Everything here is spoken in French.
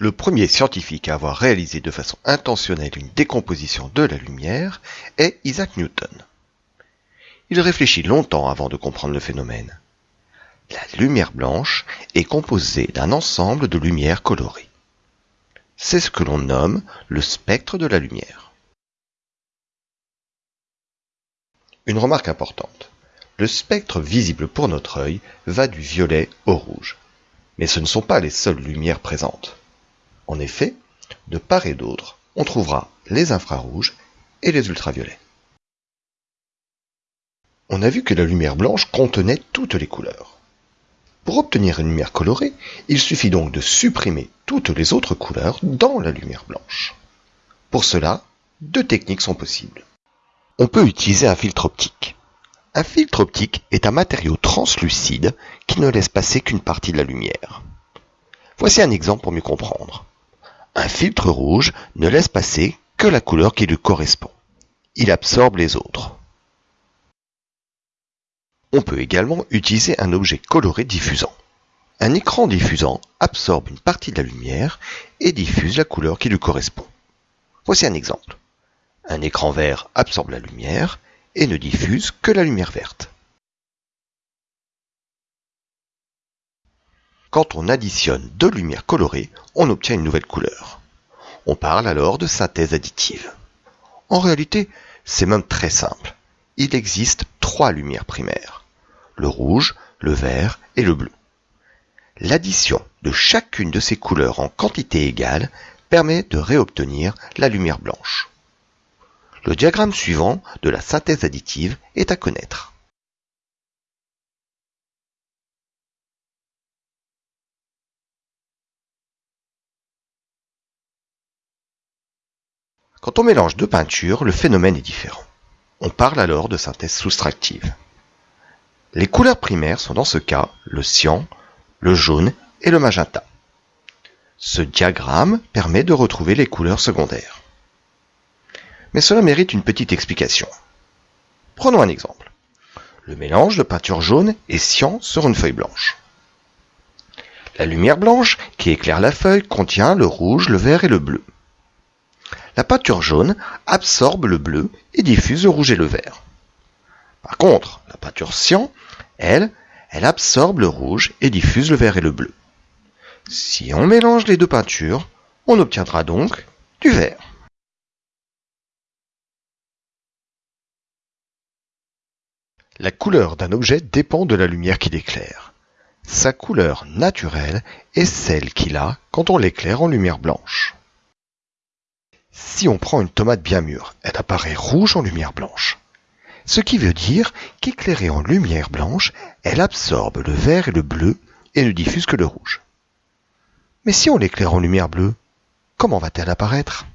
Le premier scientifique à avoir réalisé de façon intentionnelle une décomposition de la lumière est Isaac Newton. Il réfléchit longtemps avant de comprendre le phénomène. La lumière blanche est composée d'un ensemble de lumières colorées. C'est ce que l'on nomme le spectre de la lumière. Une remarque importante. Le spectre visible pour notre œil va du violet au rouge. Mais ce ne sont pas les seules lumières présentes. En effet, de part et d'autre, on trouvera les infrarouges et les ultraviolets. On a vu que la lumière blanche contenait toutes les couleurs. Pour obtenir une lumière colorée, il suffit donc de supprimer toutes les autres couleurs dans la lumière blanche. Pour cela, deux techniques sont possibles. On peut utiliser un filtre optique. Un filtre optique est un matériau translucide qui ne laisse passer qu'une partie de la lumière. Voici un exemple pour mieux comprendre. Un filtre rouge ne laisse passer que la couleur qui lui correspond. Il absorbe les autres. On peut également utiliser un objet coloré diffusant. Un écran diffusant absorbe une partie de la lumière et diffuse la couleur qui lui correspond. Voici un exemple. Un écran vert absorbe la lumière et ne diffuse que la lumière verte. Quand on additionne deux lumières colorées, on obtient une nouvelle couleur. On parle alors de synthèse additive. En réalité, c'est même très simple. Il existe trois lumières primaires. Le rouge, le vert et le bleu. L'addition de chacune de ces couleurs en quantité égale permet de réobtenir la lumière blanche. Le diagramme suivant de la synthèse additive est à connaître. Quand on mélange deux peintures, le phénomène est différent. On parle alors de synthèse soustractive. Les couleurs primaires sont dans ce cas le cyan, le jaune et le magenta. Ce diagramme permet de retrouver les couleurs secondaires. Mais cela mérite une petite explication. Prenons un exemple. Le mélange de peinture jaune et cyan sur une feuille blanche. La lumière blanche qui éclaire la feuille contient le rouge, le vert et le bleu. La peinture jaune absorbe le bleu et diffuse le rouge et le vert. Par contre, la peinture cyan, elle, elle absorbe le rouge et diffuse le vert et le bleu. Si on mélange les deux peintures, on obtiendra donc du vert. La couleur d'un objet dépend de la lumière qui l'éclaire. Sa couleur naturelle est celle qu'il a quand on l'éclaire en lumière blanche. Si on prend une tomate bien mûre, elle apparaît rouge en lumière blanche. Ce qui veut dire qu'éclairée en lumière blanche, elle absorbe le vert et le bleu et ne diffuse que le rouge. Mais si on l'éclaire en lumière bleue, comment va-t-elle apparaître?